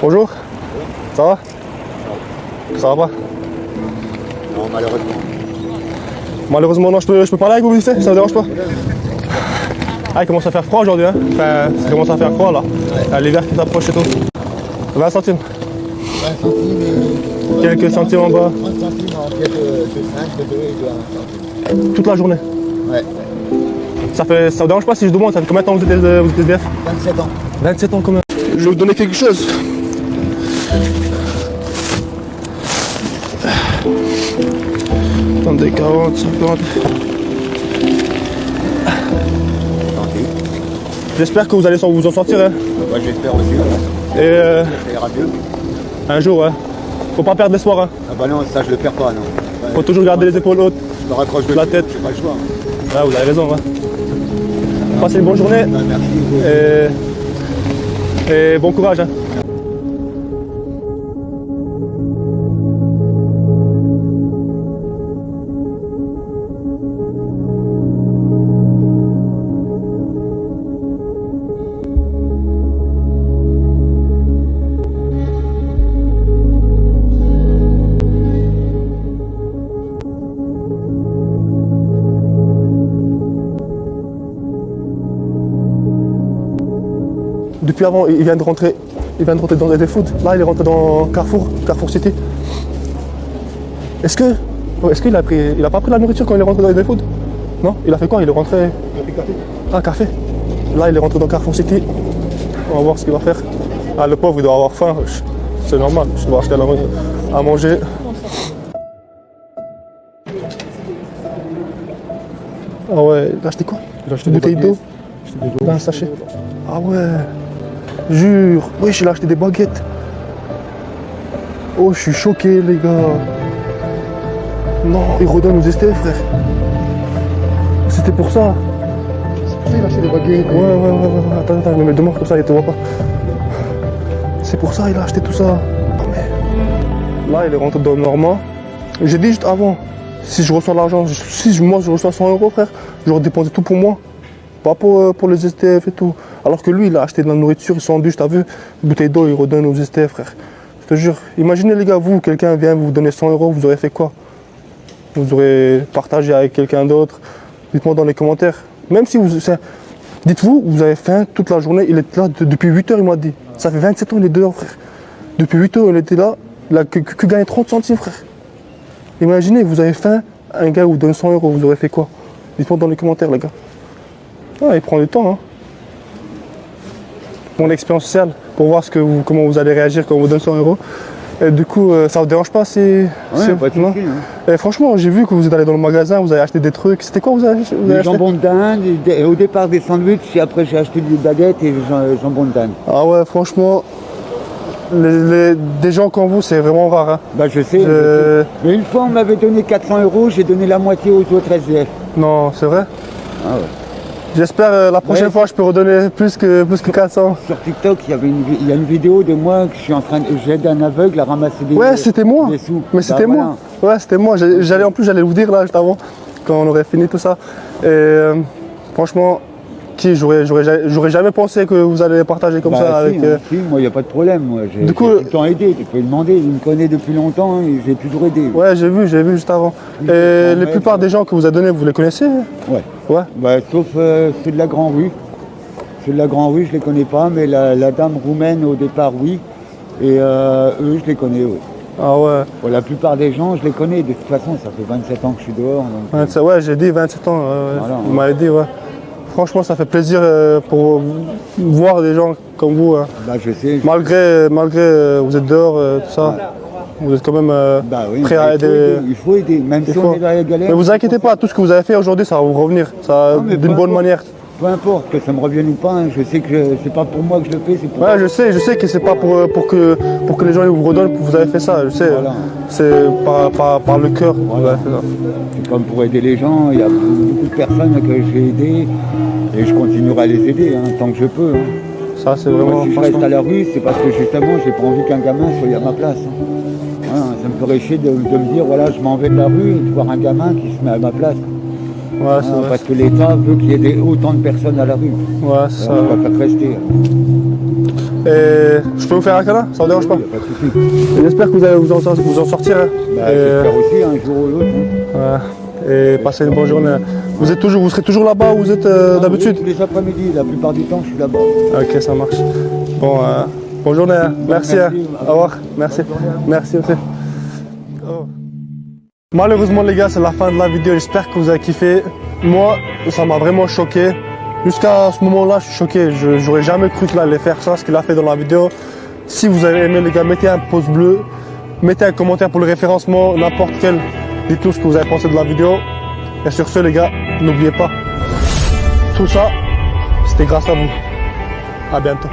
Bonjour. Ça va? Ça va pas? Non, malheureusement. Malheureusement, non, je peux, je peux parler avec vous vite fait Ça vous dérange pas? Ah, il commence à faire froid aujourd'hui, hein Enfin, ça commence à faire froid là. Ah, L'hiver qui s'approche et tout. 20 centimes. 20 centimes et... Quelques centimes en bas. 30 centimes en pièce de, de 5, de 2 et de 1 centime. Toute la journée. Ouais, Ça fait, ça vous dérange pas si je demande, ça fait combien de temps que vous êtes, euh, vous êtes SDF 27 ans. 27 ans quand même. Je vais vous donner quelque chose. Attendez, 40, 50. Tranquille. J'espère que vous allez vous en sortir. Hein. Moi j'espère aussi, ouais. Et euh, ça ira mieux. un jour, ouais. Faut pas perdre l'espoir. Hein. Ah bah non, ça je le perds pas, non. Faut toujours garder les épaules hautes. je me raccroche de la tête. j'ai pas le choix. Ouais, vous avez raison. Ouais. Passez une bonne journée Bah, merci. et, et bon courage. Hein. Depuis avant, il vient de rentrer, il vient de rentrer dans des food. Là, il est rentré dans Carrefour, Carrefour City. Est-ce que, est-ce qu'il a pris, il a pas pris la nourriture quand il est rentré dans les food Non, il a fait quoi? Il est rentré. Ah, café. Là, il est rentré dans Carrefour City. On va voir ce qu'il va faire. Ah, le pauvre, il doit avoir faim. C'est normal. Je dois acheter à manger. Ah ouais, il a acheté quoi? Il a acheté une bouteille d'eau dans un sachet. Ah ouais. Jure. Wesh, il a acheté des baguettes. Oh, je suis choqué, les gars. Non, il redonne aux STF, frère. C'était pour ça. C'est pour ça qu'il a acheté des baguettes. Ouais, ouais, ouais, ouais. ouais. Attends, attends, mets devant comme ça, il te voit pas. C'est pour ça, il a acheté tout ça. Mais- Là, il est rentré dans le Normand. J'ai dit juste avant, si je reçois l'argent, si moi je reçois 100 euros, frère, j'aurais dépensé tout pour moi. Pas pour, euh, pour les STF et tout. Alors que lui, il a acheté de la nourriture, il sandwich, t'as vu bouteille d'eau, il redonne aux STF, frère. Je te jure. Imaginez, les gars, vous, quelqu'un vient vous donner 100 euros, vous aurez fait quoi? Vous aurez partagé avec quelqu'un d'autre Dites-moi dans les commentaires. Même si vous. Dites-vous, vous avez faim toute la journée, il est là de- depuis 8 heures, il m'a dit. Ça fait 27 ans, il est dehors, frère. Depuis 8 heures, il était là, il a que, que, que gagné 30 centimes, frère. Imaginez, vous avez faim, un gars vous donne 100 euros, vous aurez fait quoi? Dites-moi dans les commentaires, les gars. Ah, il prend du temps, hein. Mon expérience sociale, pour voir ce que vous, comment vous allez réagir quand on vous donne 100 euros. Et du coup, euh, ça vous dérange pas si. Ouais, si- pas non hein. Et franchement, j'ai vu que vous êtes allé dans le magasin, vous avez acheté des trucs. C'était quoi vous avez, vous avez Du acheté jambon de dinde, et au départ des sandwichs, et après j'ai acheté des baguettes et du jambon de dinde. Ah ouais, franchement, les- les- des gens comme vous, c'est vraiment rare. hein. Bah je sais, Je- je sais. Mais une fois on m'avait donné 400 euros, j'ai donné la moitié aux autres SDF. Non, c'est vrai. Ah ouais. J'espère euh, la prochaine Ouais. fois, je peux redonner plus que, plus que 400. Sur TikTok, il y avait une, il y a une vidéo de moi que je suis en train de. J'aide un aveugle à ramasser des Ouais, c'était moi. des sous. Mais Bah, c'était voilà. moi. Ouais, c'était moi. J'allais en plus, j'allais vous dire là juste avant, quand on aurait fini tout ça. Et euh, franchement, qui j'aurais, j'aurais, ja- j'aurais jamais pensé que vous allez partager comme Bah, ça si, avec. hein, euh, si, moi il n'y a pas de problème. Moi, j'ai, Du coup, j'ai tout le temps aidé, tu peux demander, il me connaît depuis longtemps hein, et j'ai toujours aidé. Ouais, j'ai vu, j'ai vu juste avant. Et les plupart des gens que vous avez donnés, vous les connaissez Ouais. Ouais. Bah, sauf euh, ceux de la Grand Rue. Ceux de la Grand Rue, je les connais pas, mais la, la dame roumaine au départ, oui. Et euh, eux, je les connais, oui. Ah ouais. Bon, la plupart des gens, je les connais. De toute façon, ça fait 27 ans que je suis dehors. donc, 27, ouais, j'ai dit 27 ans. ouais. Voilà, vous ouais. m'avez dit, ouais. Franchement, ça fait plaisir euh, pour voir des gens comme vous. hein. bah, je sais. je- Malgré, malgré euh, vous êtes dehors, euh, tout ça, vous êtes quand même euh, Bah oui, prêt à aider. Il faut aider, même Il si faut. on est dans la galère. Mais vous inquiétez pas, tout ce que vous avez fait aujourd'hui, ça va vous revenir, d'une bonne manière. Peu importe que ça me revienne ou pas, hein, je sais que c'est pas pour moi que je le fais, c'est pour Ouais, je sais, je sais que c'est pas pour, euh, pour, que, pour que les gens vous redonnent que vous avez fait ça, je sais. Voilà. C'est par, par, par le cœur que vous Voilà. avez fait ça. C'est comme pour aider les gens, il y a beaucoup de personnes que j'ai aidées et je continuerai à les aider hein, tant que je peux. hein. Ça, c'est Moi, vraiment. si je reste à la rue, c'est parce que justement, j'ai pas envie qu'un gamin soit à ma place. Hein. Ça me ferait chier de, de me dire, voilà, je m'en vais de la rue et de voir un gamin qui se met à ma place. Ouais, vrai. parce que l'État veut qu'il y ait des- autant de personnes à la rue. Ouais, ça. Je préfère rester. Et je peux vous faire un câlin Ça vous dérange pas Oui, pas J'espère que vous allez vous en, vous en sortir. hein. Bah, Et, J'espère aussi un jour ou l'autre. hein. ouais. Et passez une bonne journée. Vous, êtes toujours, vous serez toujours là-bas où vous êtes euh, Ah, d'habitude oui, les après-midi, la plupart du temps, je suis là-bas. Ok, ça marche. Bon, euh, bonne journée. hein. Merci. hein. Au revoir. Merci. Merci aussi. Malheureusement, les gars, c'est la fin de la vidéo. J'espère que vous avez kiffé. Moi, ça m'a vraiment choqué. Jusqu'à ce moment-là, je suis choqué. J'aurais jamais cru qu'il allait faire ça, ce qu'il a fait dans la vidéo. Si vous avez aimé, les gars, mettez un pouce bleu. Mettez un commentaire pour le référencement, n'importe quel. Dites-nous ce que vous avez pensé de la vidéo. Et sur ce, les gars, n'oubliez pas, tout ça, c'était grâce à vous. À bientôt.